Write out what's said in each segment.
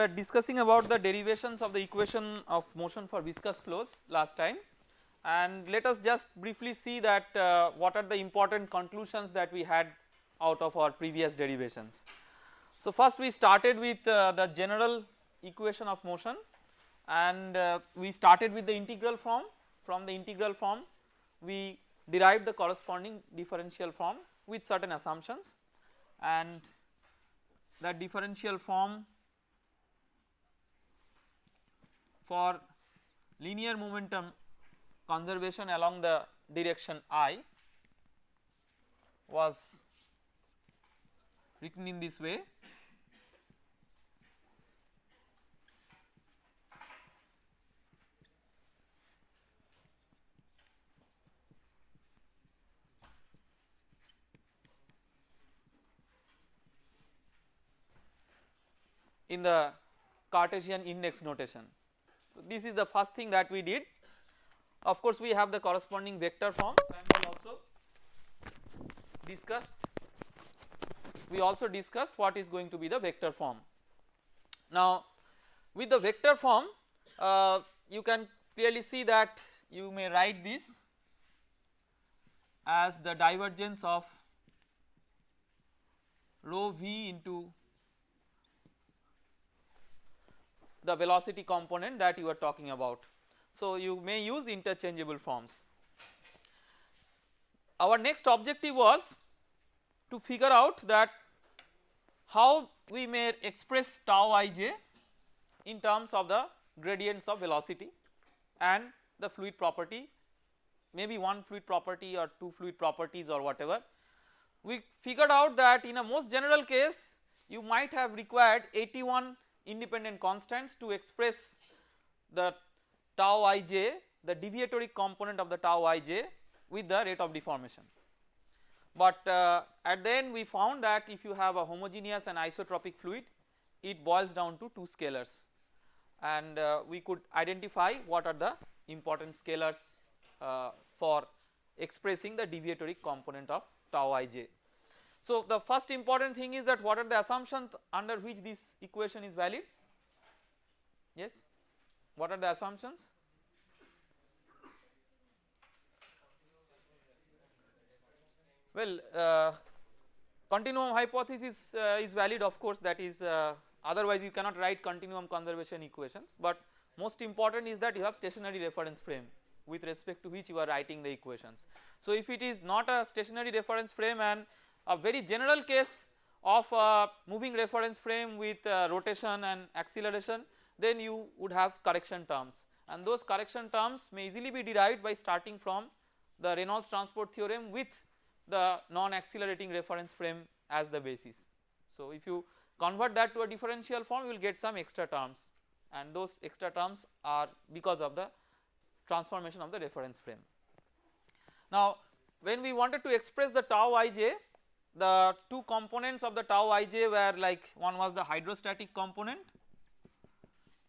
we were discussing about the derivations of the equation of motion for viscous flows last time. And let us just briefly see that uh, what are the important conclusions that we had out of our previous derivations. So first we started with uh, the general equation of motion. And uh, we started with the integral form. From the integral form we derived the corresponding differential form with certain assumptions. And that differential form for linear momentum conservation along the direction I was written in this way in the Cartesian index notation. So, this is the first thing that we did of course we have the corresponding vector forms and we also discussed we also discussed what is going to be the vector form. Now with the vector form uh, you can clearly see that you may write this as the divergence of rho v into the velocity component that you are talking about. So you may use interchangeable forms. Our next objective was to figure out that how we may express tau ij in terms of the gradients of velocity and the fluid property maybe one fluid property or two fluid properties or whatever. We figured out that in a most general case you might have required 81 independent constants to express the tau ij the deviatory component of the tau ij with the rate of deformation. But uh, at the end we found that if you have a homogeneous and isotropic fluid it boils down to two scalars and uh, we could identify what are the important scalars uh, for expressing the deviatory component of tau ij. So the first important thing is that what are the assumptions under which this equation is valid? Yes? What are the assumptions? Well uh, continuum hypothesis uh, is valid of course that is uh, otherwise you cannot write continuum conservation equations but most important is that you have stationary reference frame with respect to which you are writing the equations. So if it is not a stationary reference frame and a very general case of a moving reference frame with uh, rotation and acceleration then you would have correction terms and those correction terms may easily be derived by starting from the Reynolds transport theorem with the non accelerating reference frame as the basis. So if you convert that to a differential form you will get some extra terms and those extra terms are because of the transformation of the reference frame. Now when we wanted to express the tau ij the two components of the tau ij were like one was the hydrostatic component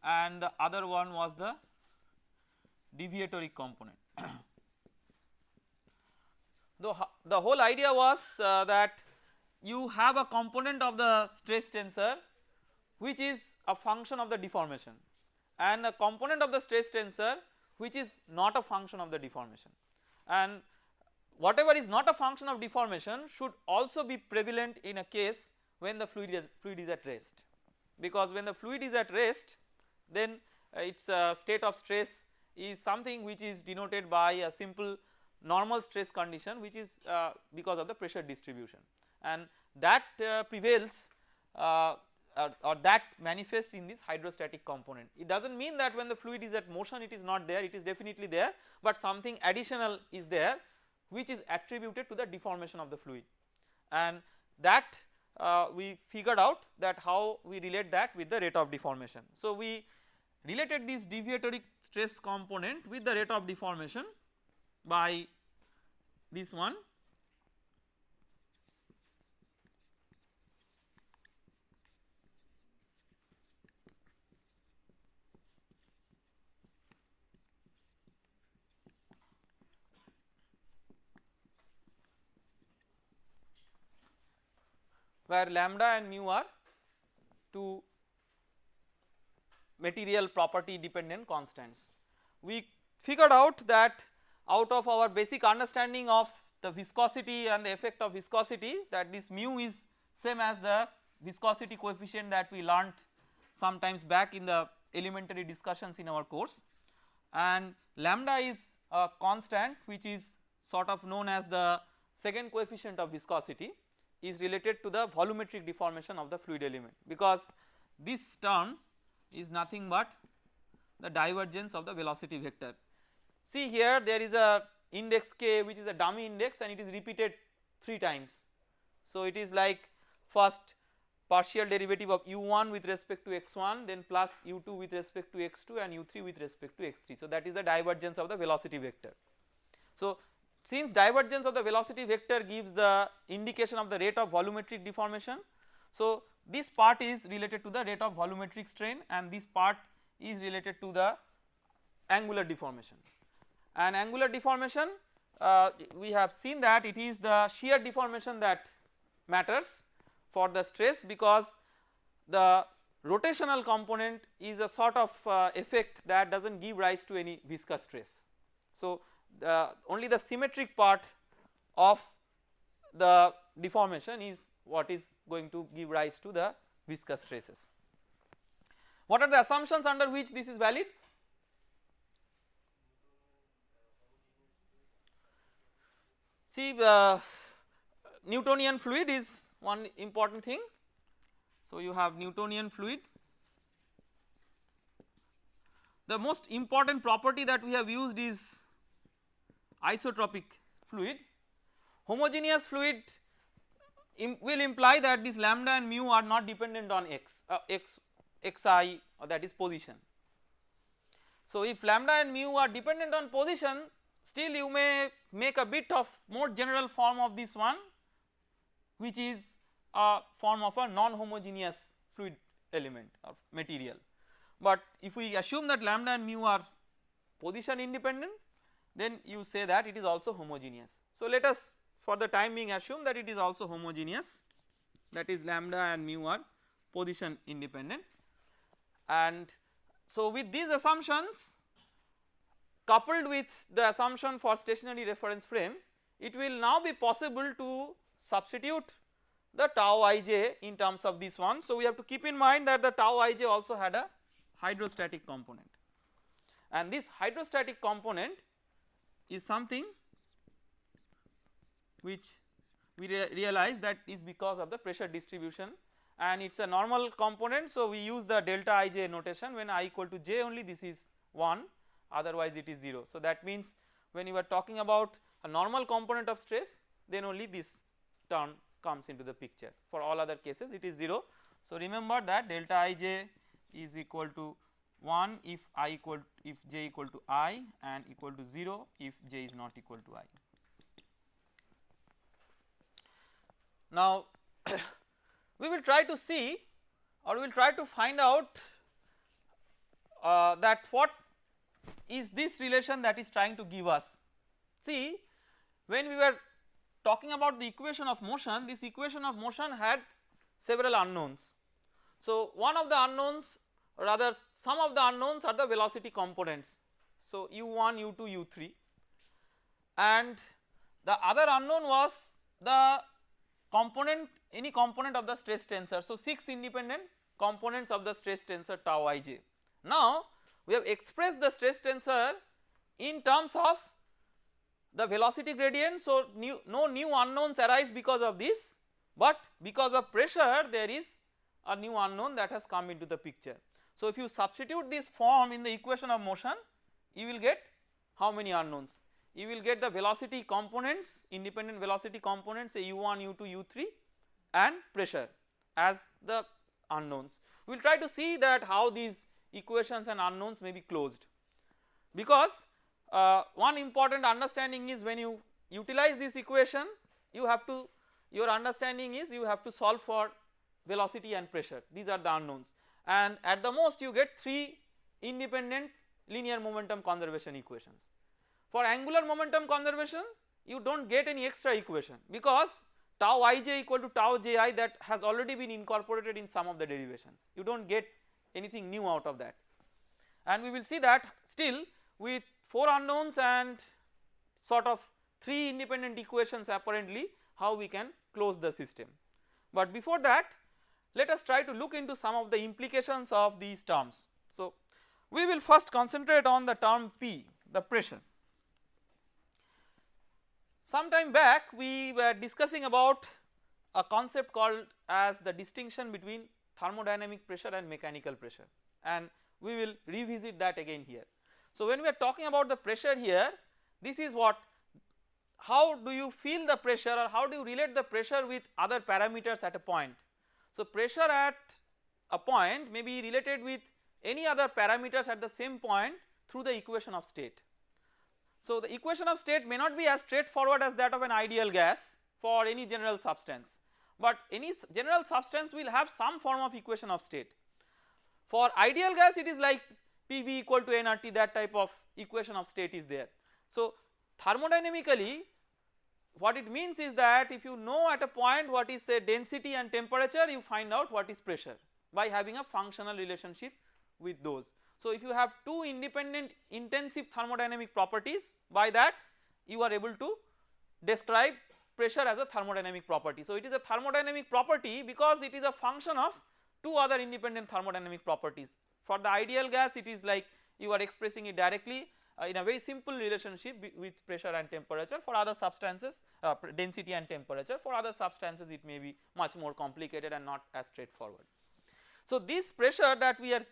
and the other one was the deviatory component. the, the whole idea was uh, that you have a component of the stress tensor which is a function of the deformation and a component of the stress tensor which is not a function of the deformation and whatever is not a function of deformation should also be prevalent in a case when the fluid is, fluid is at rest. Because when the fluid is at rest then uh, its uh, state of stress is something which is denoted by a simple normal stress condition which is uh, because of the pressure distribution. And that uh, prevails uh, or, or, that manifests in this hydrostatic component. It does not mean that when the fluid is at motion it is not there. It is definitely there but something additional is there which is attributed to the deformation of the fluid and that uh, we figured out that how we relate that with the rate of deformation. So we related this deviatory stress component with the rate of deformation by this one where lambda and mu are two material property dependent constants. We figured out that out of our basic understanding of the viscosity and the effect of viscosity that this mu is same as the viscosity coefficient that we learnt sometimes back in the elementary discussions in our course and lambda is a constant which is sort of known as the second coefficient of viscosity is related to the volumetric deformation of the fluid element because this term is nothing but the divergence of the velocity vector. See here there is a index k which is a dummy index and it is repeated 3 times. So it is like first partial derivative of u1 with respect to x1 then plus u2 with respect to x2 and u3 with respect to x3. So that is the divergence of the velocity vector. So since divergence of the velocity vector gives the indication of the rate of volumetric deformation. So this part is related to the rate of volumetric strain and this part is related to the angular deformation and angular deformation uh, we have seen that it is the shear deformation that matters for the stress because the rotational component is a sort of uh, effect that does not give rise to any viscous stress. So the only the symmetric part of the deformation is what is going to give rise to the viscous stresses. What are the assumptions under which this is valid? See uh, Newtonian fluid is one important thing. So you have Newtonian fluid. The most important property that we have used is isotropic fluid. Homogeneous fluid Im will imply that this lambda and mu are not dependent on x, uh, x, xi or that is position. So if lambda and mu are dependent on position still you may make a bit of more general form of this one which is a form of a non-homogeneous fluid element or material. But if we assume that lambda and mu are position independent then you say that it is also homogeneous. So let us for the time being assume that it is also homogeneous that is lambda and mu are position independent and so with these assumptions coupled with the assumption for stationary reference frame it will now be possible to substitute the tau ij in terms of this one. So we have to keep in mind that the tau ij also had a hydrostatic component and this hydrostatic component is something which we re realize that is because of the pressure distribution and it is a normal component. So we use the delta ij notation when i equal to j only this is 1 otherwise it is 0. So that means when you are talking about a normal component of stress then only this term comes into the picture for all other cases it is 0. So remember that delta ij is equal to 1 if i equal if j equal to i and equal to 0 if j is not equal to i. Now we will try to see or we will try to find out uh, that what is this relation that is trying to give us. See when we were talking about the equation of motion this equation of motion had several unknowns. So one of the unknowns rather some of the unknowns are the velocity components. So u1, u2, u3 and the other unknown was the component any component of the stress tensor. So 6 independent components of the stress tensor tau ij. Now we have expressed the stress tensor in terms of the velocity gradient. So new, no new unknowns arise because of this but because of pressure there is a new unknown that has come into the picture. So if you substitute this form in the equation of motion you will get how many unknowns? You will get the velocity components independent velocity components say u1, u2, u3 and pressure as the unknowns. We will try to see that how these equations and unknowns may be closed because uh, one important understanding is when you utilize this equation you have to your understanding is you have to solve for velocity and pressure these are the unknowns and at the most you get 3 independent linear momentum conservation equations. For angular momentum conservation you do not get any extra equation because tau ij equal to tau ji that has already been incorporated in some of the derivations you do not get anything new out of that and we will see that still with 4 unknowns and sort of 3 independent equations apparently how we can close the system. But before that let us try to look into some of the implications of these terms. So we will first concentrate on the term P the pressure. Some time back we were discussing about a concept called as the distinction between thermodynamic pressure and mechanical pressure and we will revisit that again here. So when we are talking about the pressure here this is what how do you feel the pressure or how do you relate the pressure with other parameters at a point. So pressure at a point may be related with any other parameters at the same point through the equation of state. So the equation of state may not be as straightforward as that of an ideal gas for any general substance but any general substance will have some form of equation of state. For ideal gas it is like PV equal to nRT that type of equation of state is there. So thermodynamically what it means is that if you know at a point what is say density and temperature you find out what is pressure by having a functional relationship with those. So if you have two independent intensive thermodynamic properties by that you are able to describe pressure as a thermodynamic property. So it is a thermodynamic property because it is a function of two other independent thermodynamic properties. For the ideal gas it is like you are expressing it directly in a very simple relationship with pressure and temperature for other substances uh, density and temperature for other substances it may be much more complicated and not as straightforward. So this pressure that we are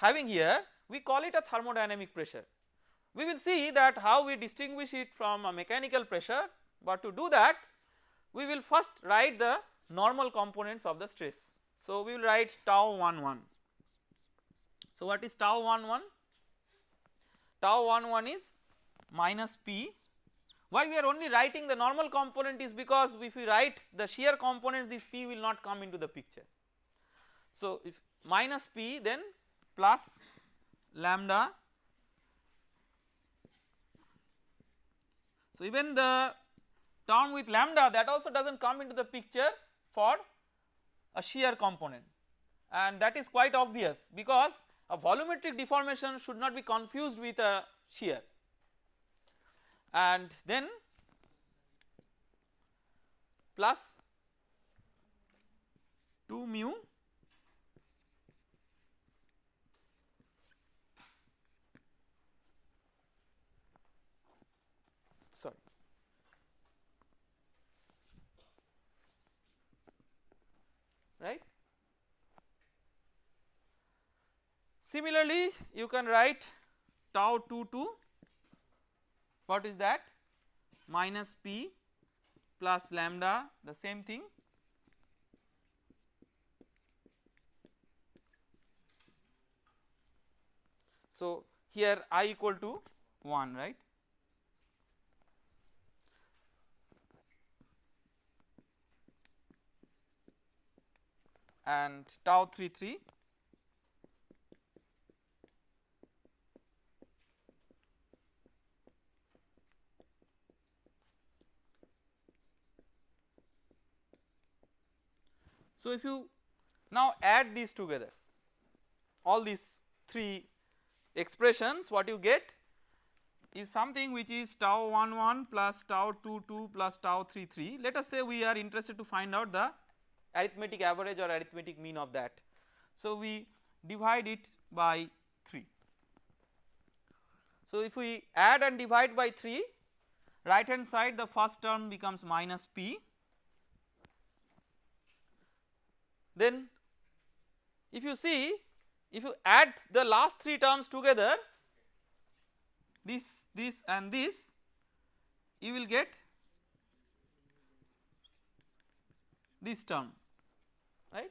having here we call it a thermodynamic pressure. We will see that how we distinguish it from a mechanical pressure but to do that we will first write the normal components of the stress. So we will write tau 1 1. So what is tau 1 1? Tau 1 1 is minus P. Why we are only writing the normal component is because if we write the shear component this P will not come into the picture. So if minus P then plus lambda. So even the term with lambda that also does not come into the picture for a shear component and that is quite obvious because a volumetric deformation should not be confused with a shear. And then plus 2 mu right. Similarly, you can write tau 2 2 what is that? Minus p plus lambda the same thing. So here i equal to 1 right? And tau 3 3 So if you now add these together all these 3 expressions what you get is something which is tau 1 1 plus tau 2 2 plus tau 3 3 let us say we are interested to find out the arithmetic average or arithmetic mean of that. So we divide it by 3. So if we add and divide by 3 right hand side the first term becomes minus p then if you see if you add the last 3 terms together this this and this you will get this term right.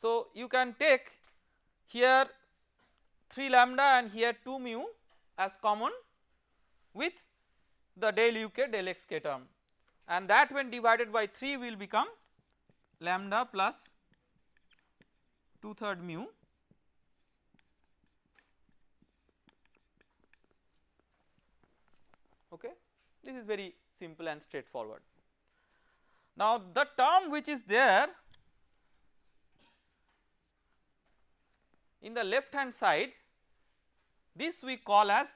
So you can take here 3 lambda and here 2 mu as common with the del uk del xk term and that when divided by 3 will become lambda plus 2 third mu okay this is very simple and straightforward. Now the term which is there in the left hand side this we call as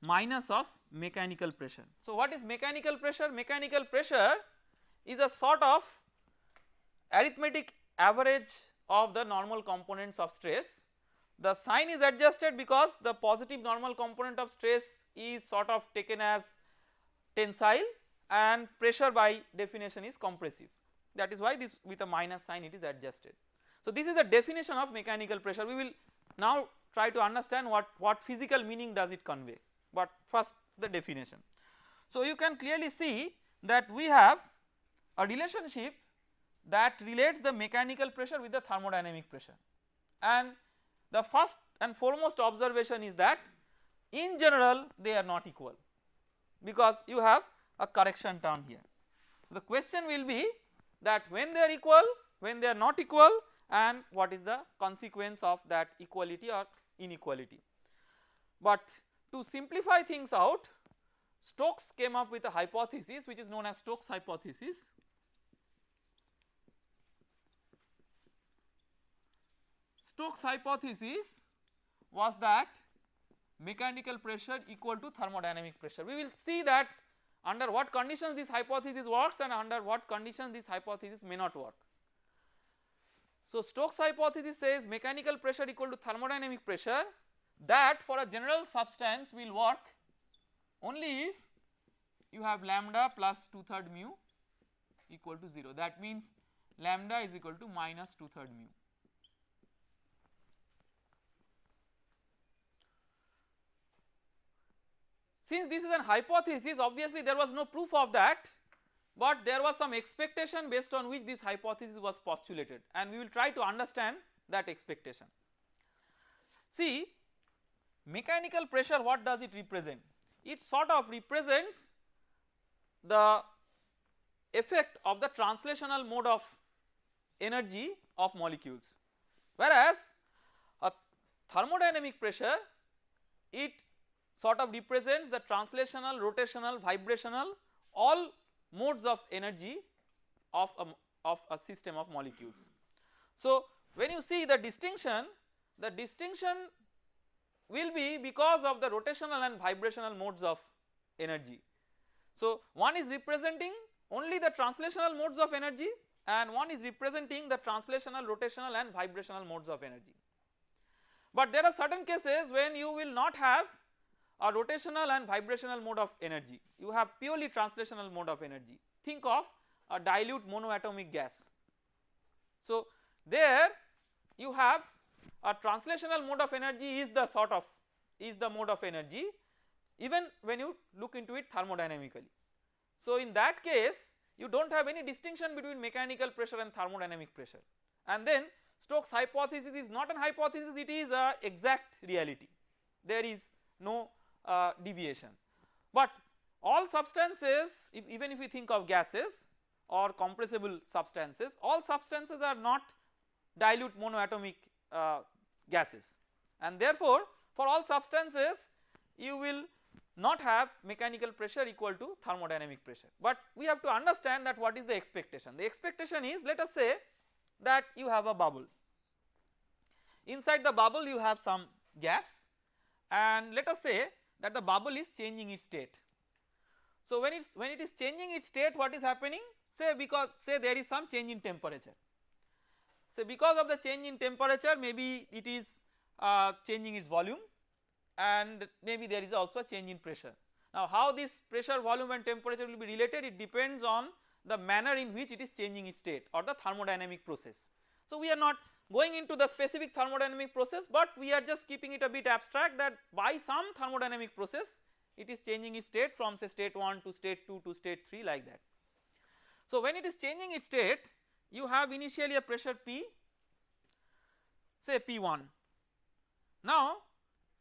minus of mechanical pressure. So what is mechanical pressure? Mechanical pressure is a sort of arithmetic average of the normal components of stress. The sign is adjusted because the positive normal component of stress is sort of taken as tensile and pressure by definition is compressive that is why this with a minus sign it is adjusted. So this is the definition of mechanical pressure we will now try to understand what, what physical meaning does it convey but first the definition. So you can clearly see that we have a relationship that relates the mechanical pressure with the thermodynamic pressure and the first and foremost observation is that in general they are not equal because you have a correction term here. The question will be that when they are equal, when they are not equal and what is the consequence of that equality or inequality. But to simplify things out Stokes came up with a hypothesis which is known as Stokes hypothesis Stokes hypothesis was that mechanical pressure equal to thermodynamic pressure. We will see that under what conditions this hypothesis works and under what conditions this hypothesis may not work. So Stokes hypothesis says mechanical pressure equal to thermodynamic pressure that for a general substance will work only if you have lambda plus 2 third mu equal to 0 that means lambda is equal to minus 2 third mu. Since this is an hypothesis obviously there was no proof of that but there was some expectation based on which this hypothesis was postulated and we will try to understand that expectation. See mechanical pressure what does it represent? It sort of represents the effect of the translational mode of energy of molecules whereas a thermodynamic pressure it sort of represents the translational, rotational, vibrational all modes of energy of a, of a system of molecules. So when you see the distinction, the distinction will be because of the rotational and vibrational modes of energy. So one is representing only the translational modes of energy and one is representing the translational, rotational and vibrational modes of energy. But there are certain cases when you will not have a rotational and vibrational mode of energy you have purely translational mode of energy think of a dilute monoatomic gas. So there you have a translational mode of energy is the sort of is the mode of energy even when you look into it thermodynamically. So in that case you do not have any distinction between mechanical pressure and thermodynamic pressure and then Stokes hypothesis is not an hypothesis it is a exact reality there is no uh, deviation. But all substances if even if we think of gases or compressible substances all substances are not dilute monoatomic uh, gases. And therefore for all substances you will not have mechanical pressure equal to thermodynamic pressure. But we have to understand that what is the expectation? The expectation is let us say that you have a bubble. Inside the bubble you have some gas. And let us say that the bubble is changing its state. So when it's when it is changing its state what is happening say because say there is some change in temperature say because of the change in temperature maybe it is uh, changing its volume and maybe there is also a change in pressure. Now how this pressure volume and temperature will be related it depends on the manner in which it is changing its state or the thermodynamic process. So we are not going into the specific thermodynamic process but we are just keeping it a bit abstract that by some thermodynamic process it is changing its state from say state 1 to state 2 to state 3 like that. So when it is changing its state you have initially a pressure P say P1 now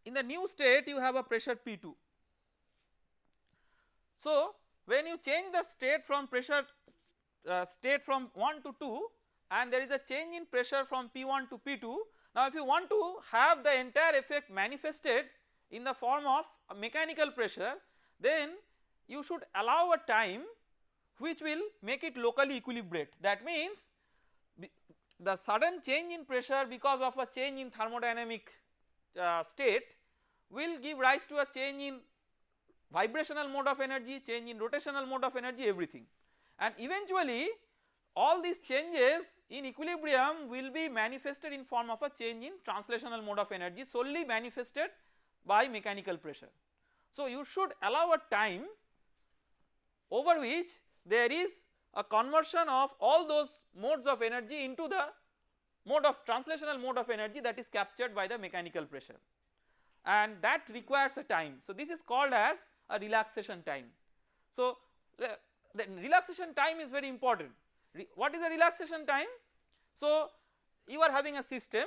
in the new state you have a pressure P2. So when you change the state from pressure uh, state from 1 to 2 and there is a change in pressure from P1 to P2. Now if you want to have the entire effect manifested in the form of mechanical pressure then you should allow a time which will make it locally equilibrate that means the sudden change in pressure because of a change in thermodynamic uh, state will give rise to a change in vibrational mode of energy, change in rotational mode of energy everything and eventually all these changes in equilibrium will be manifested in form of a change in translational mode of energy solely manifested by mechanical pressure. So you should allow a time over which there is a conversion of all those modes of energy into the mode of translational mode of energy that is captured by the mechanical pressure and that requires a time. So this is called as a relaxation time. So the, relaxation time is very important. What is the relaxation time? So you are having a system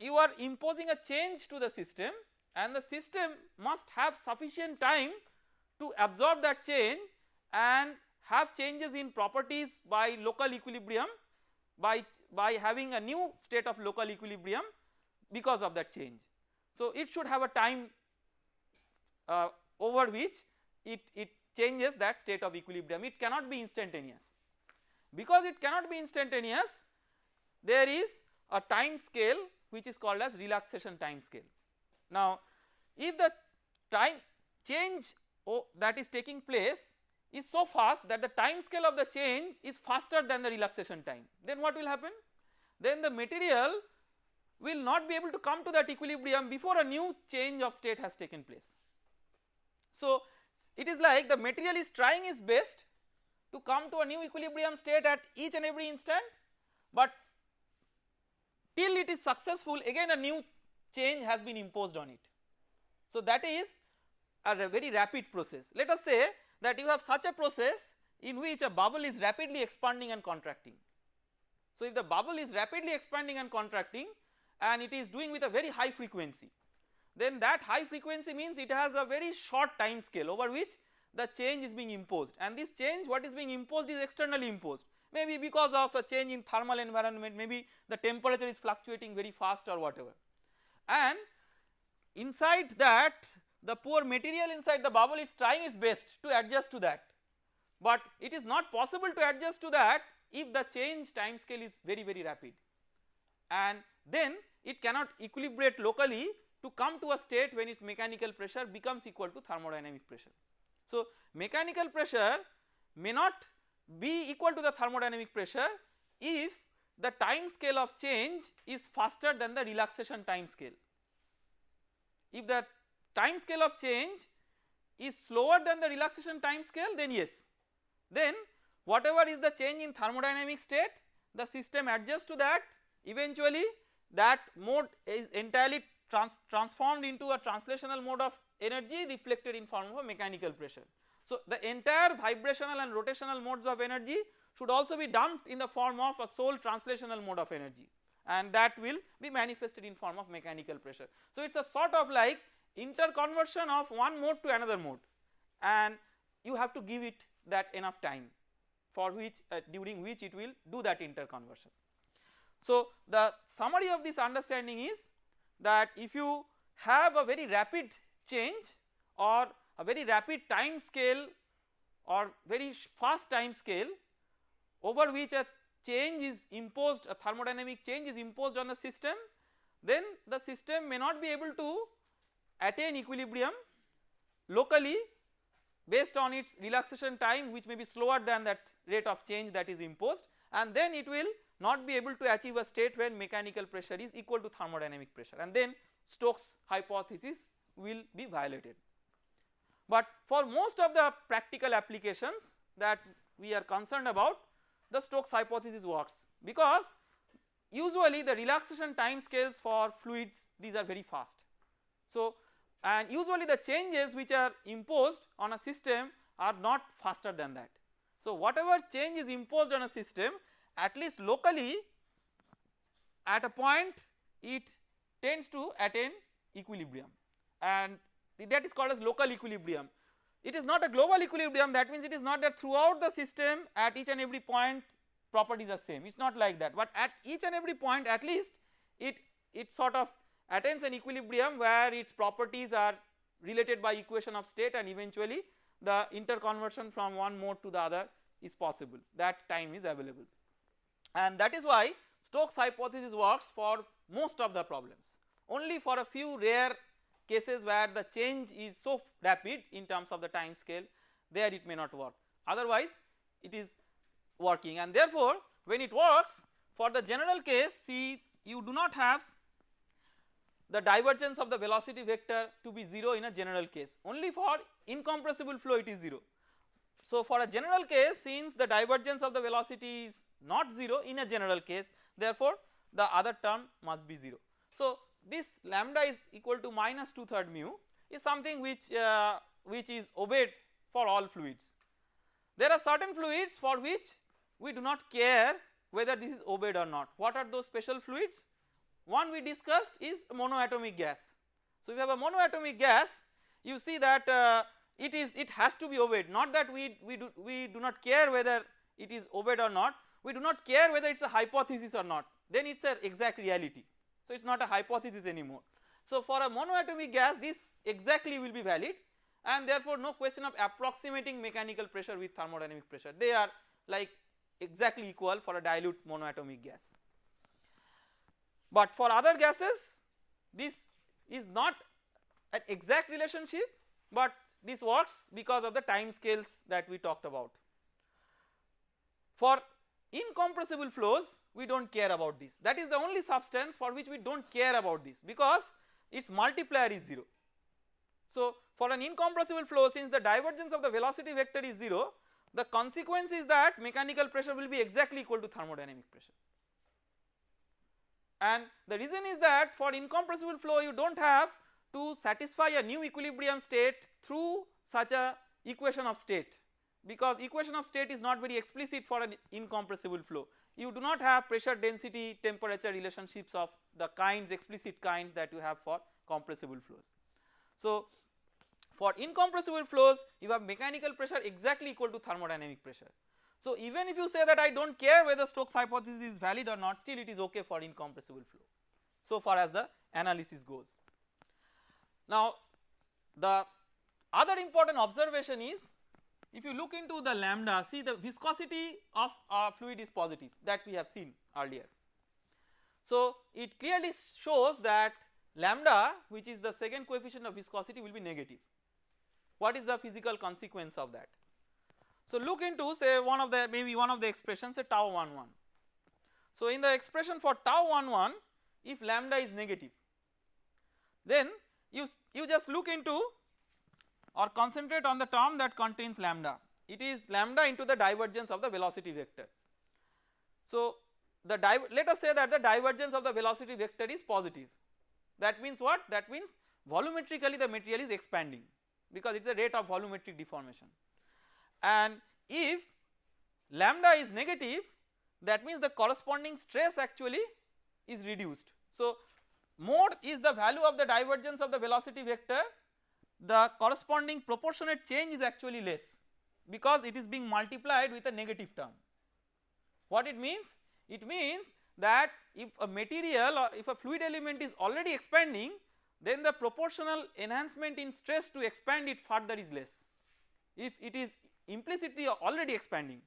you are imposing a change to the system and the system must have sufficient time to absorb that change and have changes in properties by local equilibrium by, by having a new state of local equilibrium because of that change. So it should have a time uh, over which it, it changes that state of equilibrium it cannot be instantaneous. Because it cannot be instantaneous there is a time scale which is called as relaxation time scale. Now if the time change that is taking place is so fast that the time scale of the change is faster than the relaxation time then what will happen? Then the material will not be able to come to that equilibrium before a new change of state has taken place. So it is like the material is trying its best to come to a new equilibrium state at each and every instant but till it is successful again a new change has been imposed on it. So that is a very rapid process. Let us say that you have such a process in which a bubble is rapidly expanding and contracting. So if the bubble is rapidly expanding and contracting and it is doing with a very high frequency then that high frequency means it has a very short time scale over which the change is being imposed. And this change what is being imposed is externally imposed. Maybe because of a change in thermal environment maybe the temperature is fluctuating very fast or whatever. And inside that the poor material inside the bubble is trying its best to adjust to that. But it is not possible to adjust to that if the change time scale is very very rapid. And then it cannot equilibrate locally to come to a state when its mechanical pressure becomes equal to thermodynamic pressure. So mechanical pressure may not be equal to the thermodynamic pressure if the time scale of change is faster than the relaxation time scale. If the time scale of change is slower than the relaxation time scale then yes then whatever is the change in thermodynamic state the system adjusts to that eventually that mode is entirely trans transformed into a translational mode of energy reflected in form of a mechanical pressure. So the entire vibrational and rotational modes of energy should also be dumped in the form of a sole translational mode of energy and that will be manifested in form of mechanical pressure. So it is a sort of like interconversion of one mode to another mode and you have to give it that enough time for which uh, during which it will do that interconversion. So the summary of this understanding is that if you have a very rapid change or a very rapid time scale or very fast time scale over which a change is imposed a thermodynamic change is imposed on the system then the system may not be able to attain equilibrium locally based on its relaxation time which may be slower than that rate of change that is imposed. And then it will not be able to achieve a state when mechanical pressure is equal to thermodynamic pressure. And then Stokes hypothesis will be violated. But for most of the practical applications that we are concerned about the Stokes hypothesis works because usually the relaxation time scales for fluids these are very fast. So and usually the changes which are imposed on a system are not faster than that. So whatever change is imposed on a system at least locally at a point it tends to attain equilibrium and that is called as local equilibrium. It is not a global equilibrium. That means it is not that throughout the system at each and every point properties are same. It is not like that. But at each and every point at least it it sort of attains an equilibrium where its properties are related by equation of state and eventually the interconversion from one mode to the other is possible. That time is available. And that is why Stokes hypothesis works for most of the problems. Only for a few rare cases where the change is so rapid in terms of the time scale there it may not work otherwise it is working and therefore when it works for the general case see you do not have the divergence of the velocity vector to be 0 in a general case only for incompressible flow it is 0. So for a general case since the divergence of the velocity is not 0 in a general case therefore the other term must be 0. So this lambda is equal to minus 2 third mu is something which uh, which is obeyed for all fluids. There are certain fluids for which we do not care whether this is obeyed or not. What are those special fluids? One we discussed is monoatomic gas. So if you have a monoatomic gas you see that uh, it is it has to be obeyed not that we, we do we do not care whether it is obeyed or not we do not care whether it is a hypothesis or not then it is an exact reality. So it is not a hypothesis anymore. So for a monoatomic gas this exactly will be valid and therefore no question of approximating mechanical pressure with thermodynamic pressure they are like exactly equal for a dilute monoatomic gas. But for other gases this is not an exact relationship but this works because of the time scales that we talked about. For incompressible flows we do not care about this that is the only substance for which we do not care about this because its multiplier is 0. So for an incompressible flow since the divergence of the velocity vector is 0 the consequence is that mechanical pressure will be exactly equal to thermodynamic pressure. And the reason is that for incompressible flow you do not have to satisfy a new equilibrium state through such a equation of state because equation of state is not very explicit for an incompressible flow. You do not have pressure density temperature relationships of the kinds explicit kinds that you have for compressible flows. So for incompressible flows you have mechanical pressure exactly equal to thermodynamic pressure. So even if you say that I do not care whether Stokes hypothesis is valid or not still it is okay for incompressible flow so far as the analysis goes. Now the other important observation is if you look into the lambda see the viscosity of a fluid is positive that we have seen earlier. So it clearly shows that lambda which is the second coefficient of viscosity will be negative. What is the physical consequence of that? So look into say one of the maybe one of the expressions say tau 1 1. So in the expression for tau 1 1 if lambda is negative then you, you just look into or concentrate on the term that contains lambda it is lambda into the divergence of the velocity vector. So the let us say that the divergence of the velocity vector is positive that means what that means volumetrically the material is expanding because it is a rate of volumetric deformation and if lambda is negative that means the corresponding stress actually is reduced. So mod is the value of the divergence of the velocity vector the corresponding proportionate change is actually less because it is being multiplied with a negative term. What it means? It means that if a material or if a fluid element is already expanding then the proportional enhancement in stress to expand it further is less. If it is implicitly already expanding.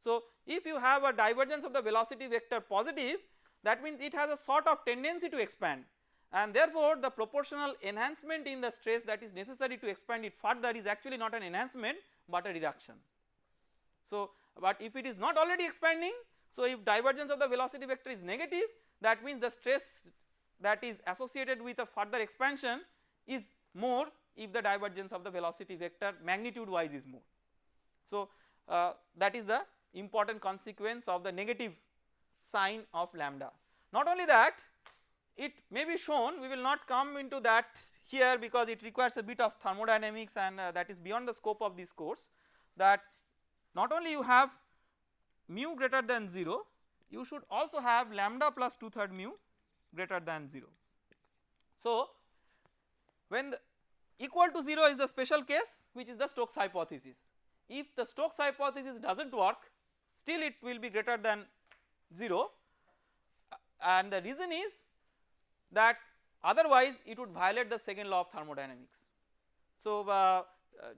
So if you have a divergence of the velocity vector positive that means it has a sort of tendency to expand and therefore the proportional enhancement in the stress that is necessary to expand it further is actually not an enhancement but a reduction. So but if it is not already expanding so if divergence of the velocity vector is negative that means the stress that is associated with a further expansion is more if the divergence of the velocity vector magnitude wise is more. So uh, that is the important consequence of the negative sign of lambda. Not only that it may be shown we will not come into that here because it requires a bit of thermodynamics and uh, that is beyond the scope of this course that not only you have mu greater than 0 you should also have lambda plus 2 third mu greater than 0. So when equal to 0 is the special case which is the Stokes hypothesis if the Stokes hypothesis does not work still it will be greater than 0 and the reason is that otherwise it would violate the second law of thermodynamics. So uh, uh,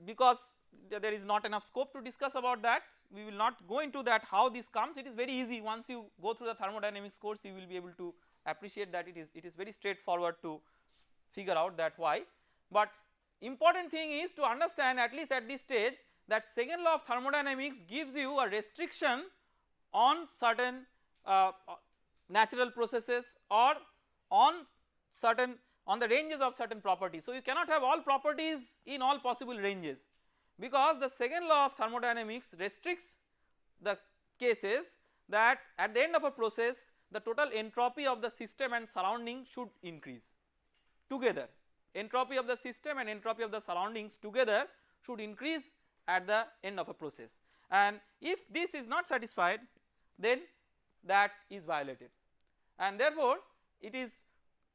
because there is not enough scope to discuss about that we will not go into that how this comes it is very easy once you go through the thermodynamics course you will be able to appreciate that it is it is very straightforward to figure out that why. But important thing is to understand at least at this stage that second law of thermodynamics gives you a restriction on certain uh, natural processes or on certain on the ranges of certain properties. So you cannot have all properties in all possible ranges because the second law of thermodynamics restricts the cases that at the end of a process the total entropy of the system and surrounding should increase together. Entropy of the system and entropy of the surroundings together should increase at the end of a process. And if this is not satisfied then that is violated. And therefore it is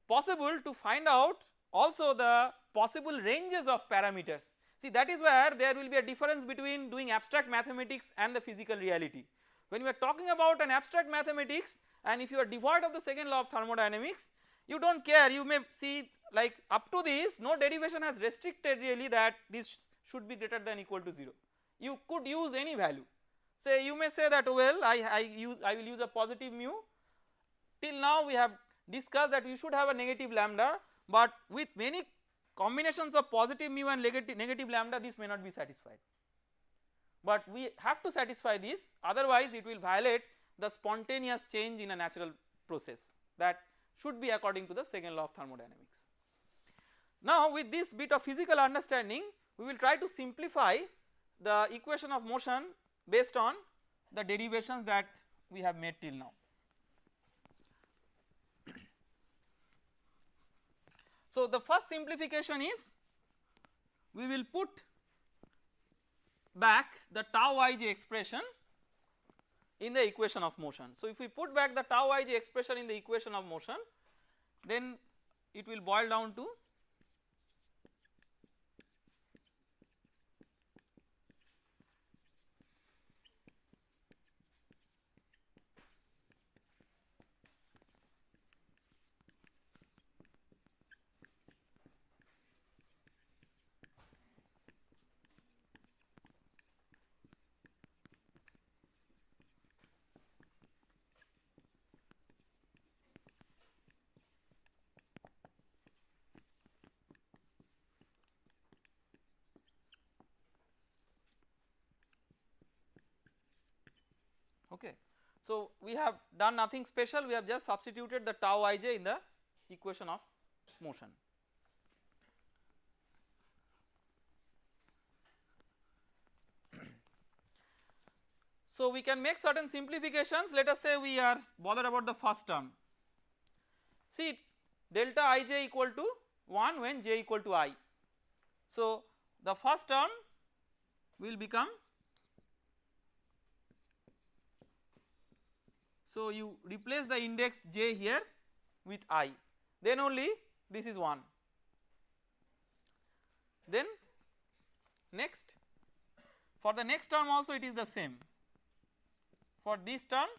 possible to find out also the possible ranges of parameters. See that is where there will be a difference between doing abstract mathematics and the physical reality. When we are talking about an abstract mathematics and if you are devoid of the second law of thermodynamics you do not care. You may see like up to this no derivation has restricted really that this should be greater than equal to 0 you could use any value. Say you may say that well I, I use I will use a positive mu. Till now we have discussed that we should have a negative lambda but with many combinations of positive mu and negative, negative lambda this may not be satisfied but we have to satisfy this otherwise it will violate the spontaneous change in a natural process that should be according to the second law of thermodynamics. Now with this bit of physical understanding we will try to simplify the equation of motion based on the derivations that we have made till now. So the first simplification is we will put back the tau ij expression in the equation of motion. So if we put back the tau ij expression in the equation of motion then it will boil down to okay. So we have done nothing special we have just substituted the tau ij in the equation of motion. So we can make certain simplifications let us say we are bothered about the first term. See delta ij equal to 1 when j equal to i. So the first term will become So you replace the index j here with i. Then only this is 1 then next for the next term also it is the same. For this term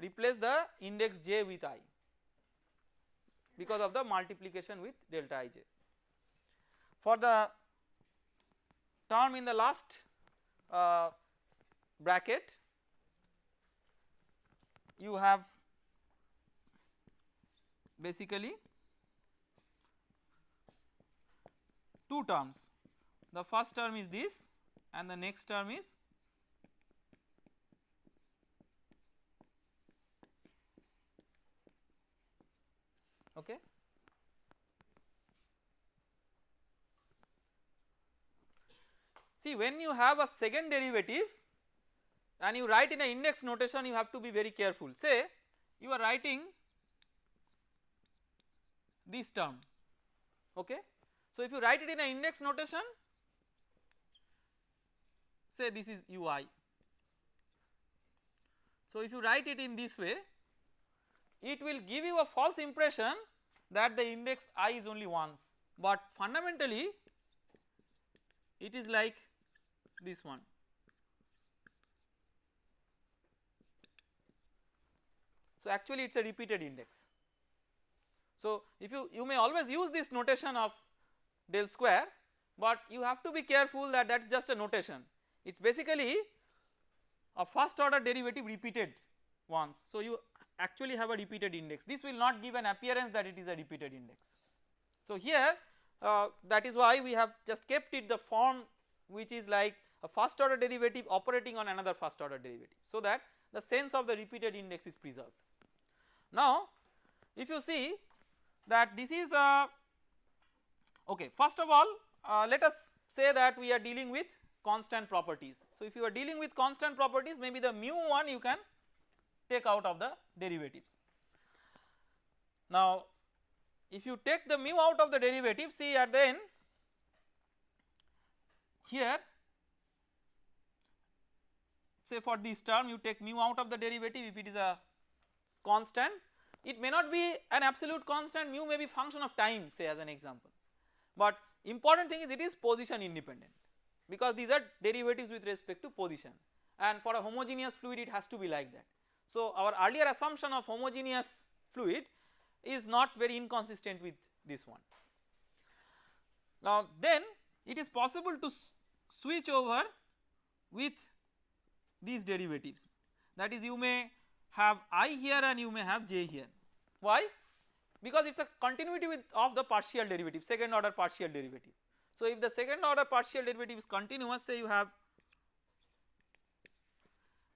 replace the index j with i because of the multiplication with delta ij. For the term in the last uh, bracket you have basically two terms the first term is this and the next term is okay. See when you have a second derivative and you write in a index notation you have to be very careful say you are writing this term okay. So if you write it in a index notation say this is ui. So if you write it in this way it will give you a false impression that the index i is only once but fundamentally it is like this one. So, actually it is a repeated index. So, if you, you may always use this notation of del square, but you have to be careful that that is just a notation it is basically a first order derivative repeated once. So, you actually have a repeated index this will not give an appearance that it is a repeated index. So here uh, that is why we have just kept it the form which is like a first order derivative operating on another first order derivative so that the sense of the repeated index is preserved. Now if you see that this is a okay first of all uh, let us say that we are dealing with constant properties. So if you are dealing with constant properties maybe the mu 1 you can take out of the derivatives. Now if you take the mu out of the derivative see at the end here say for this term you take mu out of the derivative if it is a constant it may not be an absolute constant mu may be function of time say as an example but important thing is it is position independent because these are derivatives with respect to position and for a homogeneous fluid it has to be like that. So our earlier assumption of homogeneous fluid is not very inconsistent with this one. Now then it is possible to switch over with these derivatives that is you may have i here and you may have j here. Why? Because it is a continuity with of the partial derivative second order partial derivative. So if the second order partial derivative is continuous say you have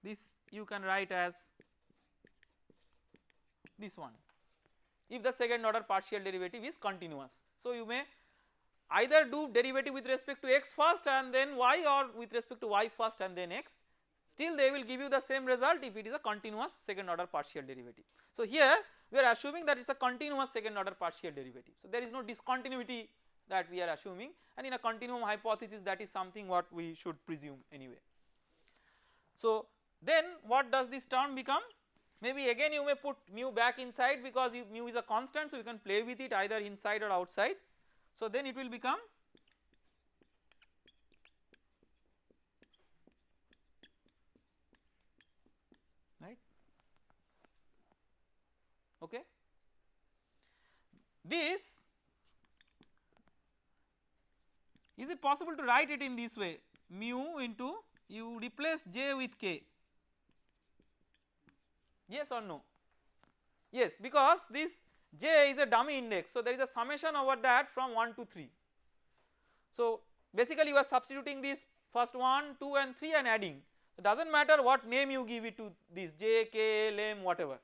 this you can write as this one if the second order partial derivative is continuous. So you may either do derivative with respect to x first and then y or with respect to y first and then x still they will give you the same result if it is a continuous second order partial derivative. So here we are assuming that it is a continuous second order partial derivative. So there is no discontinuity that we are assuming and in a continuum hypothesis that is something what we should presume anyway. So then what does this term become maybe again you may put mu back inside because mu is a constant so you can play with it either inside or outside. So then it will become right okay. This is it possible to write it in this way mu into you replace j with k yes or no? Yes because this j is a dummy index. So there is a summation over that from 1 to 3 so basically you are substituting this first 1 2 and 3 and adding. It does not matter what name you give it to this j k l m whatever.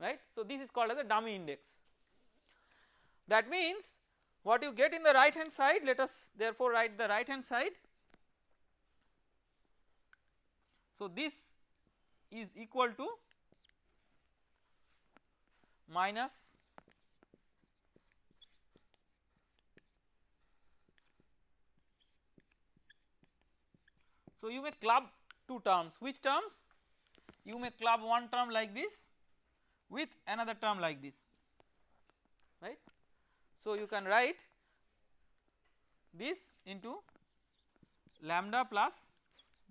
Right? So this is called as a dummy index. That means what you get in the right hand side let us therefore write the right hand side. So this is equal to minus so you may club two terms. Which terms? You may club one term like this with another term like this. Right? So you can write this into lambda plus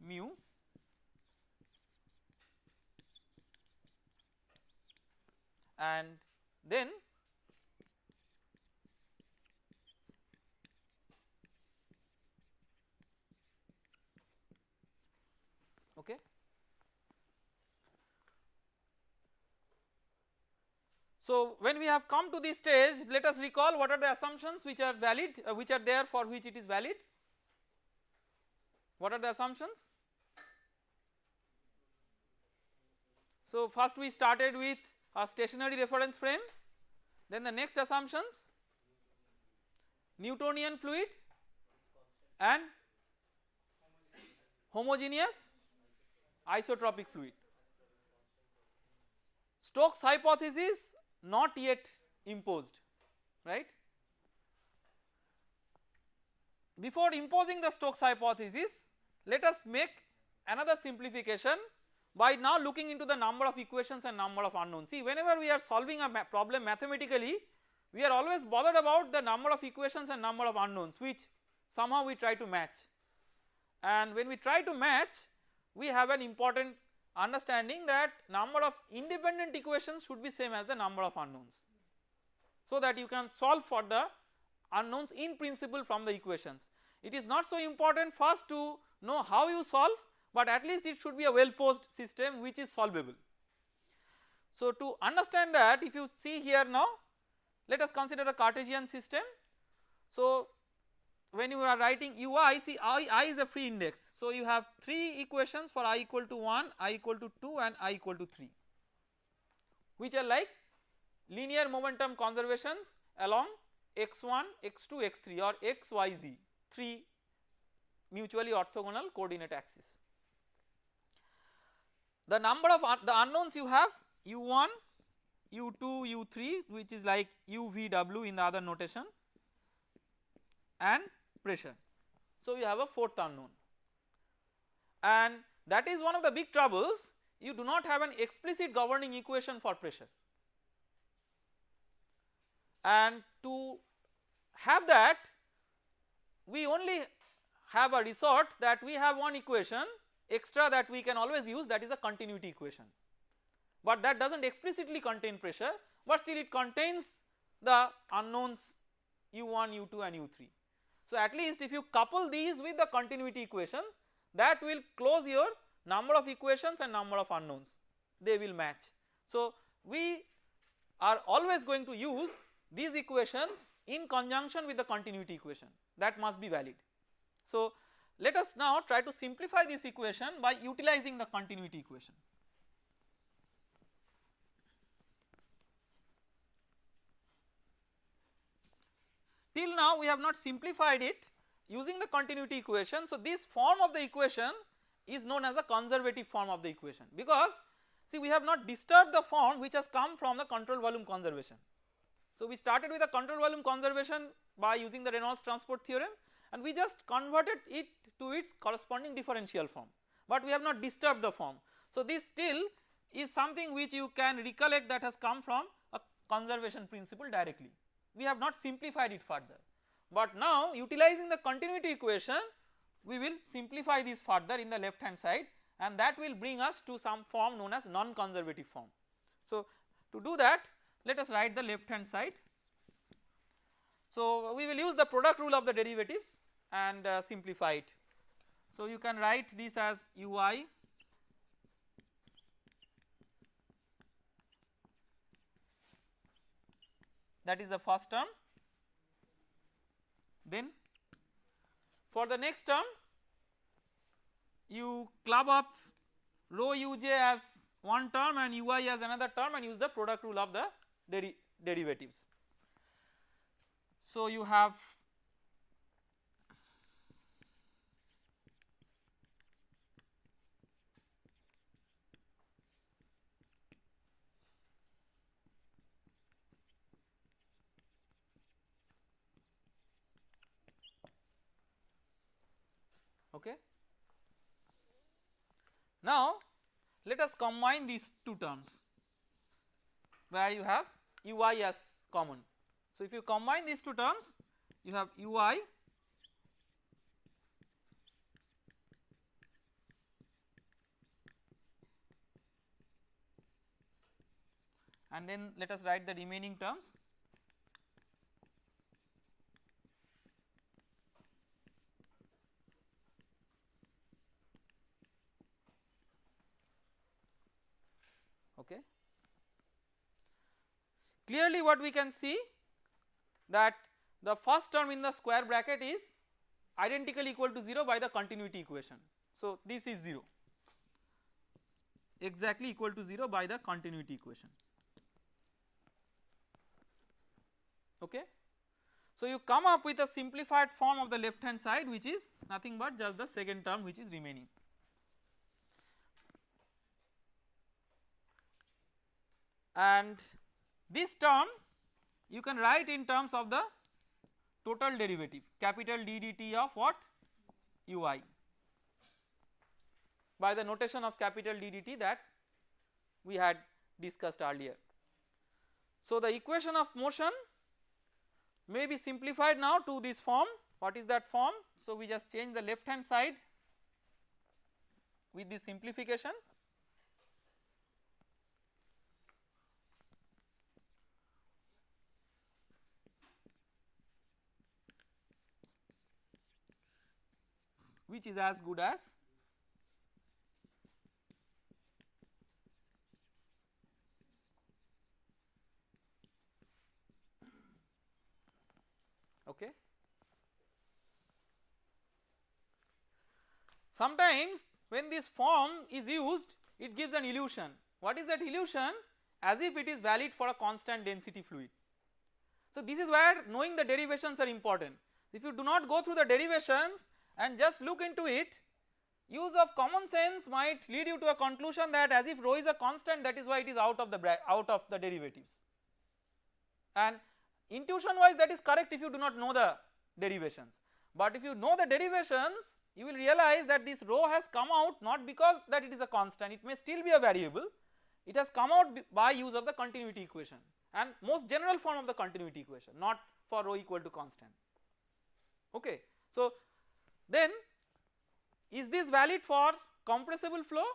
mu and then okay. So when we have come to this stage let us recall what are the assumptions which are valid uh, which are there for which it is valid. What are the assumptions? So first we started with a stationary reference frame then the next assumptions Newtonian fluid and homogeneous isotropic fluid. Stokes hypothesis not yet imposed right. Before imposing the Stokes hypothesis let us make another simplification by now looking into the number of equations and number of unknowns. See whenever we are solving a problem mathematically we are always bothered about the number of equations and number of unknowns which somehow we try to match and when we try to match we have an important understanding that number of independent equations should be same as the number of unknowns. So that you can solve for the unknowns in principle from the equations. It is not so important first to know how you solve but at least it should be a well posed system which is solvable. So to understand that if you see here now let us consider a Cartesian system. So when you are writing ui see i, I is a free index. So you have 3 equations for i equal to 1, i equal to 2 and i equal to 3 which are like linear momentum conservations along x1, x2, x3 or x, y, z 3 mutually orthogonal coordinate axis. The number of un the unknowns you have u1, u2, u3 which is like uvw in the other notation and pressure. So you have a fourth unknown. And that is one of the big troubles. You do not have an explicit governing equation for pressure. And to have that we only have a resort that we have one equation extra that we can always use that is a continuity equation but that does not explicitly contain pressure but still it contains the unknowns u1, u2 and u3. So at least if you couple these with the continuity equation that will close your number of equations and number of unknowns they will match. So we are always going to use these equations in conjunction with the continuity equation that must be valid. So let us now try to simplify this equation by utilizing the continuity equation. Till now we have not simplified it using the continuity equation. So this form of the equation is known as the conservative form of the equation because see we have not disturbed the form which has come from the control volume conservation. So we started with the control volume conservation by using the Reynolds transport theorem and we just converted it to its corresponding differential form but we have not disturbed the form. So this still is something which you can recollect that has come from a conservation principle directly we have not simplified it further. But now utilizing the continuity equation we will simplify this further in the left hand side and that will bring us to some form known as non-conservative form. So to do that let us write the left hand side. So we will use the product rule of the derivatives and uh, simplify it. So you can write this as ui that is the first term then for the next term you club up rho uj as one term and ui as another term and use the product rule of the deri derivatives. So you have okay. Now let us combine these two terms where you have ui as common. So if you combine these two terms you have ui and then let us write the remaining terms okay. Clearly what we can see that the first term in the square bracket is identical equal to 0 by the continuity equation. So this is 0 exactly equal to 0 by the continuity equation okay. So you come up with a simplified form of the left hand side which is nothing but just the second term which is remaining. And this term you can write in terms of the total derivative capital D dt of what? Ui by the notation of capital D dt that we had discussed earlier. So the equation of motion may be simplified now to this form. What is that form? So we just change the left hand side with this simplification which is as good as okay. Sometimes when this form is used it gives an illusion. What is that illusion? As if it is valid for a constant density fluid. So this is where knowing the derivations are important. If you do not go through the derivations and just look into it use of common sense might lead you to a conclusion that as if rho is a constant that is why it is out of the out of the derivatives. And intuition wise that is correct if you do not know the derivations. But if you know the derivations you will realize that this rho has come out not because that it is a constant it may still be a variable. It has come out by use of the continuity equation and most general form of the continuity equation not for rho equal to constant. Okay. So then is this valid for compressible flow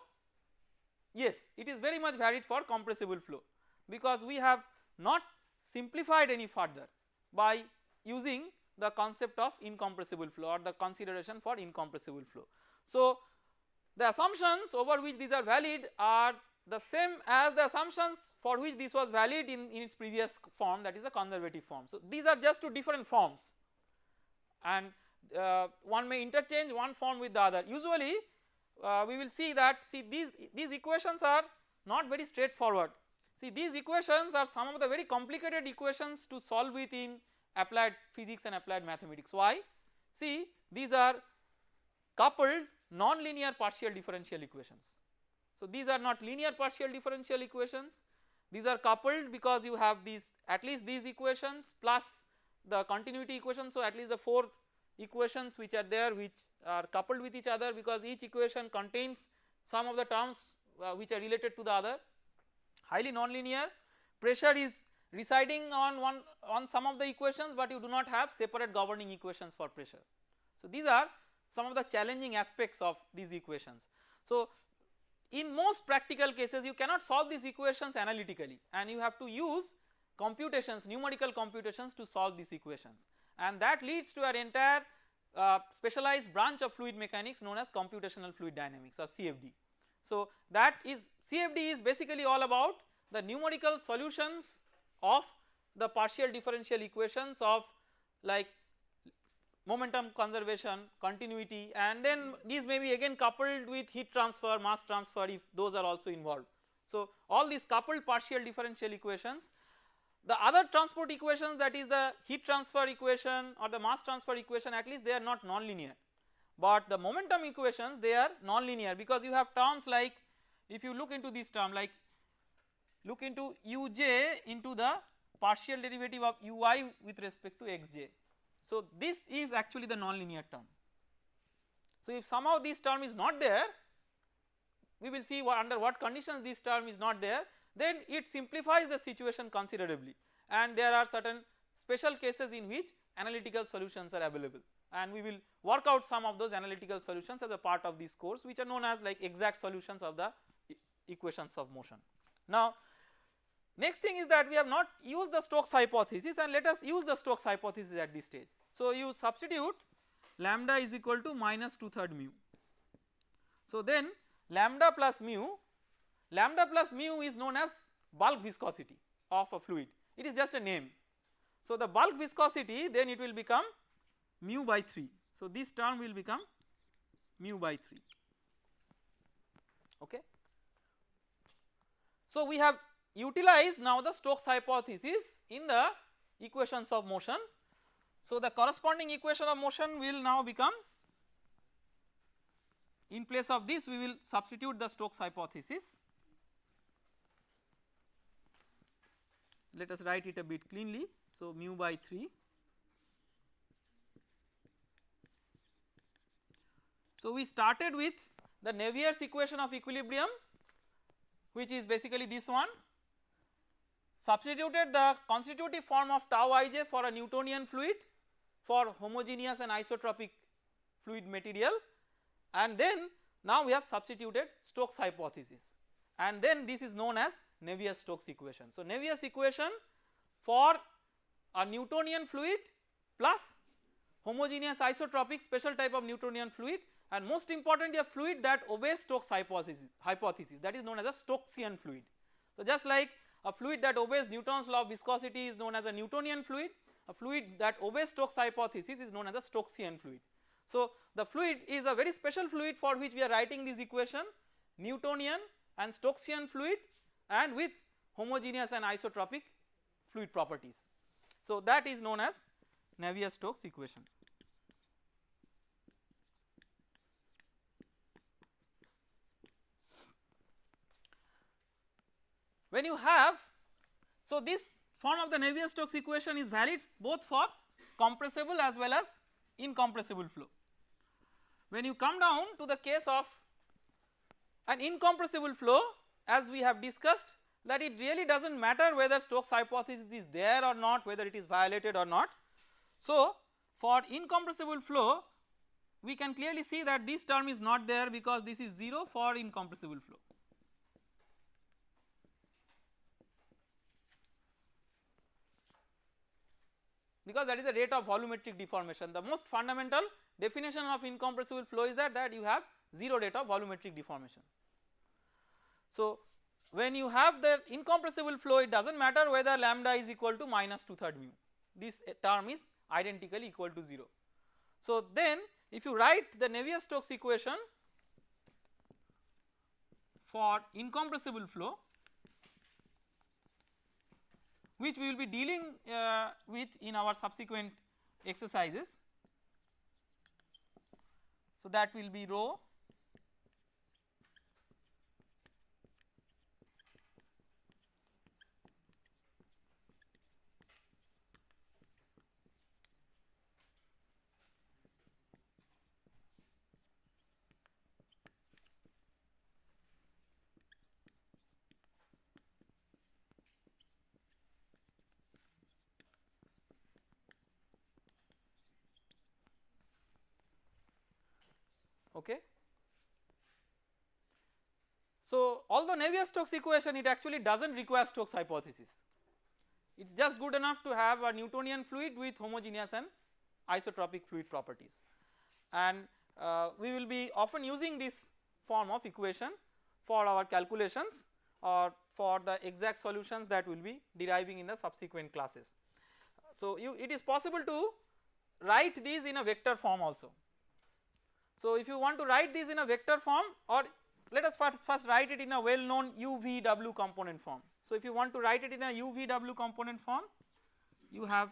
yes it is very much valid for compressible flow because we have not simplified any further by using the concept of incompressible flow or the consideration for incompressible flow. So the assumptions over which these are valid are the same as the assumptions for which this was valid in, in its previous form that is the conservative form. So these are just two different forms and uh, one may interchange one form with the other usually uh, we will see that see these these equations are not very straightforward see these equations are some of the very complicated equations to solve with in applied physics and applied mathematics. Why? See these are coupled non-linear partial differential equations. So these are not linear partial differential equations these are coupled because you have these at least these equations plus the continuity equation. So at least the 4 equations which are there which are coupled with each other because each equation contains some of the terms uh, which are related to the other highly nonlinear pressure is residing on one on some of the equations but you do not have separate governing equations for pressure. So these are some of the challenging aspects of these equations. So in most practical cases you cannot solve these equations analytically and you have to use computations numerical computations to solve these equations and that leads to an entire uh, specialized branch of fluid mechanics known as computational fluid dynamics or CFD. So that is CFD is basically all about the numerical solutions of the partial differential equations of like momentum conservation, continuity and then these may be again coupled with heat transfer, mass transfer if those are also involved. So all these coupled partial differential equations the other transport equations that is the heat transfer equation or the mass transfer equation at least they are not non-linear but the momentum equations they are non-linear because you have terms like if you look into this term like look into uj into the partial derivative of ui with respect to xj. So this is actually the non-linear term. So if somehow this term is not there we will see what under what conditions this term is not there then it simplifies the situation considerably and there are certain special cases in which analytical solutions are available and we will work out some of those analytical solutions as a part of this course which are known as like exact solutions of the equations of motion. Now next thing is that we have not used the Stokes hypothesis and let us use the Stokes hypothesis at this stage. So you substitute lambda is equal to minus 2 third mu. So then lambda plus mu Lambda plus mu is known as bulk viscosity of a fluid it is just a name. So the bulk viscosity then it will become mu by 3 so this term will become mu by 3 okay. So we have utilized now the Stokes hypothesis in the equations of motion. So the corresponding equation of motion will now become in place of this we will substitute the Stokes hypothesis let us write it a bit cleanly. So, mu by 3. So, we started with the Navier's equation of equilibrium which is basically this one substituted the constitutive form of tau ij for a Newtonian fluid for homogeneous and isotropic fluid material and then now we have substituted Stokes hypothesis and then this is known as Navier-Stokes equation. So Navier's equation for a Newtonian fluid plus homogeneous isotropic special type of Newtonian fluid and most importantly a fluid that obeys Stokes hypothesis, hypothesis that is known as a Stokesian fluid. So just like a fluid that obeys Newton's law of viscosity is known as a Newtonian fluid, a fluid that obeys Stokes hypothesis is known as a Stokesian fluid. So the fluid is a very special fluid for which we are writing this equation Newtonian and Stokesian fluid and with homogeneous and isotropic fluid properties. So that is known as Navier-Stokes equation. When you have, so this form of the Navier-Stokes equation is valid both for compressible as well as incompressible flow. When you come down to the case of an incompressible flow as we have discussed that it really does not matter whether Stokes hypothesis is there or not whether it is violated or not. So for incompressible flow we can clearly see that this term is not there because this is 0 for incompressible flow. because that is the rate of volumetric deformation. The most fundamental definition of incompressible flow is that, that you have 0 rate of volumetric deformation. So when you have the incompressible flow it does not matter whether lambda is equal to minus 2 third mu this term is identically equal to 0. So then if you write the Navier-Stokes equation for incompressible flow which we will be dealing uh, with in our subsequent exercises. So that will be rho okay. So although Navier-Stokes equation it actually does not require Stokes hypothesis it is just good enough to have a Newtonian fluid with homogeneous and isotropic fluid properties and uh, we will be often using this form of equation for our calculations or for the exact solutions that we will be deriving in the subsequent classes. So you it is possible to write these in a vector form also so if you want to write this in a vector form or let us first, first write it in a well known UVW component form. So if you want to write it in a UVW component form you have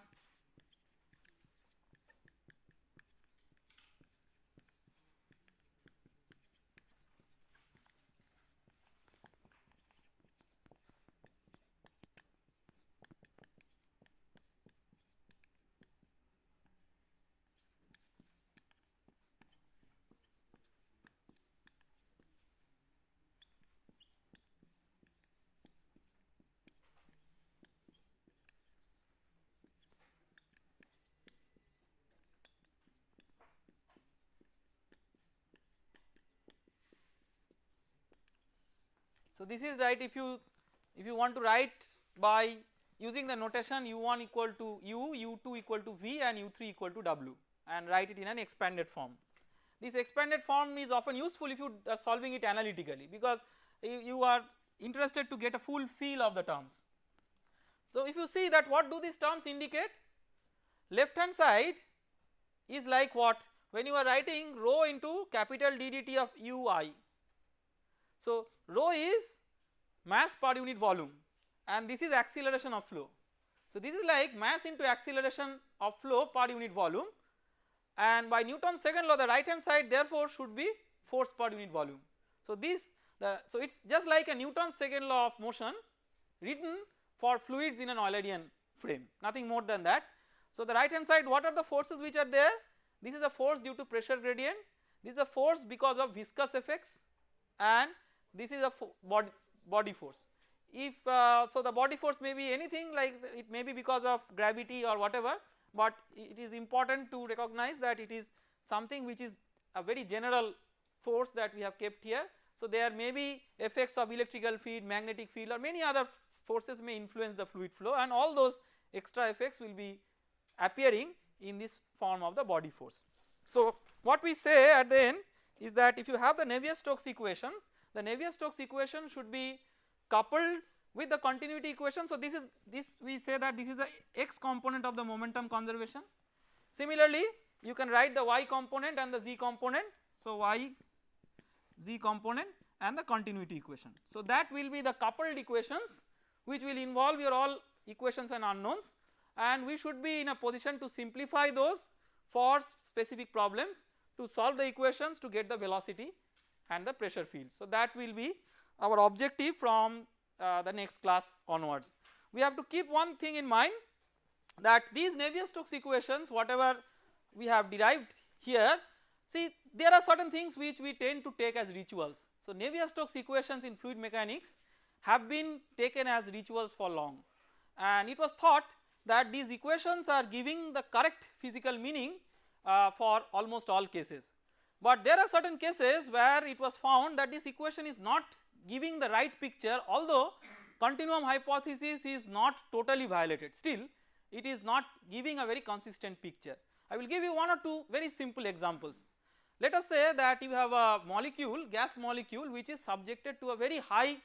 So this is right if you if you want to write by using the notation u1 equal to u, u2 equal to v and u3 equal to w and write it in an expanded form. This expanded form is often useful if you are solving it analytically because you are interested to get a full feel of the terms. So if you see that what do these terms indicate left hand side is like what when you are writing rho into capital D dt of ui so rho is mass per unit volume and this is acceleration of flow. So this is like mass into acceleration of flow per unit volume and by Newton's second law the right hand side therefore should be force per unit volume. So this the so it is just like a Newton's second law of motion written for fluids in an Eulerian frame nothing more than that. So the right hand side what are the forces which are there this is a force due to pressure gradient this is a force because of viscous effects and this is a body, body force. If uh, so the body force may be anything like it may be because of gravity or whatever but it is important to recognize that it is something which is a very general force that we have kept here. So there may be effects of electrical field, magnetic field or many other forces may influence the fluid flow and all those extra effects will be appearing in this form of the body force. So what we say at the end is that if you have the Navier-Stokes equations the Navier-Stokes equation should be coupled with the continuity equation. So, this is this we say that this is the x component of the momentum conservation. Similarly, you can write the y component and the z component. So, y z component and the continuity equation. So, that will be the coupled equations which will involve your all equations and unknowns and we should be in a position to simplify those for specific problems to solve the equations to get the velocity and the pressure field. So, that will be our objective from uh, the next class onwards. We have to keep one thing in mind that these Navier-Stokes equations whatever we have derived here see there are certain things which we tend to take as rituals. So, Navier-Stokes equations in fluid mechanics have been taken as rituals for long and it was thought that these equations are giving the correct physical meaning uh, for almost all cases. But there are certain cases where it was found that this equation is not giving the right picture although continuum hypothesis is not totally violated still it is not giving a very consistent picture. I will give you one or two very simple examples. Let us say that you have a molecule gas molecule which is subjected to a very high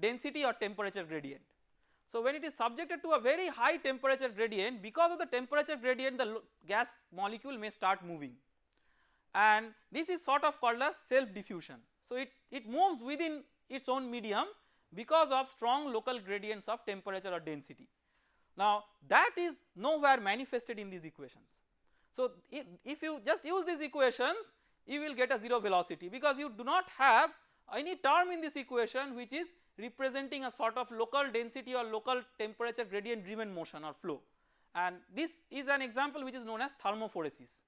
density or temperature gradient. So, when it is subjected to a very high temperature gradient because of the temperature gradient the gas molecule may start moving and this is sort of called as self diffusion. So, it, it moves within its own medium because of strong local gradients of temperature or density. Now that is nowhere manifested in these equations. So if, you just use these equations you will get a 0 velocity because you do not have any term in this equation which is representing a sort of local density or local temperature gradient driven motion or flow and this is an example which is known as thermophoresis.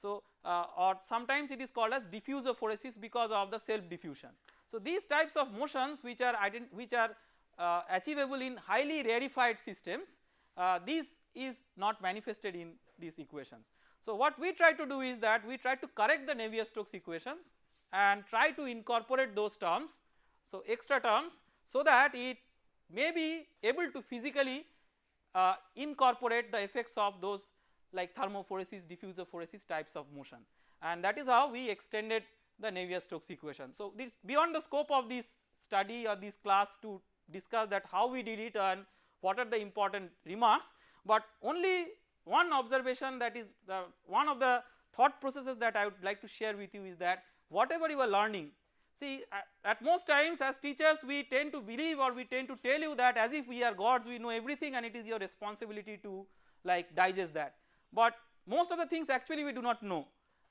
So, uh, or sometimes it is called as diffusophoresis because of the self diffusion. So, these types of motions which are which are uh, achievable in highly rarefied systems uh, this is not manifested in these equations. So, what we try to do is that we try to correct the Navier-Stokes equations and try to incorporate those terms. So, extra terms so that it may be able to physically uh, incorporate the effects of those like thermophoresis, diffusophoresis types of motion and that is how we extended the Navier-Stokes equation. So, this beyond the scope of this study or this class to discuss that how we did it and what are the important remarks, but only one observation that is the one of the thought processes that I would like to share with you is that whatever you are learning see at most times as teachers we tend to believe or we tend to tell you that as if we are gods we know everything and it is your responsibility to like digest that but most of the things actually we do not know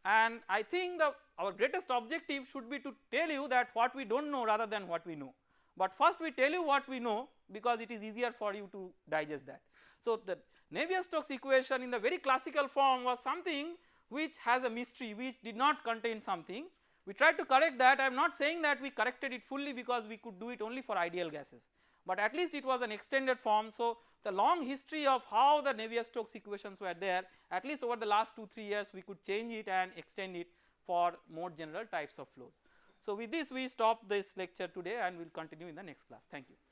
and I think the our greatest objective should be to tell you that what we do not know rather than what we know. But first we tell you what we know because it is easier for you to digest that. So the Navier-Stokes equation in the very classical form was something which has a mystery which did not contain something. We tried to correct that I am not saying that we corrected it fully because we could do it only for ideal gases but at least it was an extended form. So, the long history of how the Navier-Stokes equations were there at least over the last 2 3 years we could change it and extend it for more general types of flows. So, with this we stop this lecture today and we will continue in the next class. Thank you.